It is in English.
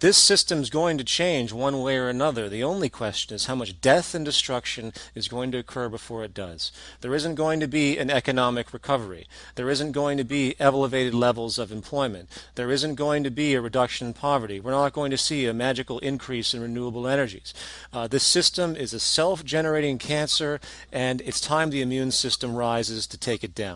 This system's going to change one way or another. The only question is how much death and destruction is going to occur before it does. There isn't going to be an economic recovery. There isn't going to be elevated levels of employment. There isn't going to be a reduction in poverty. We're not going to see a magical increase in renewable energies. Uh, this system is a self-generating cancer and it's time the immune system rises to take it down.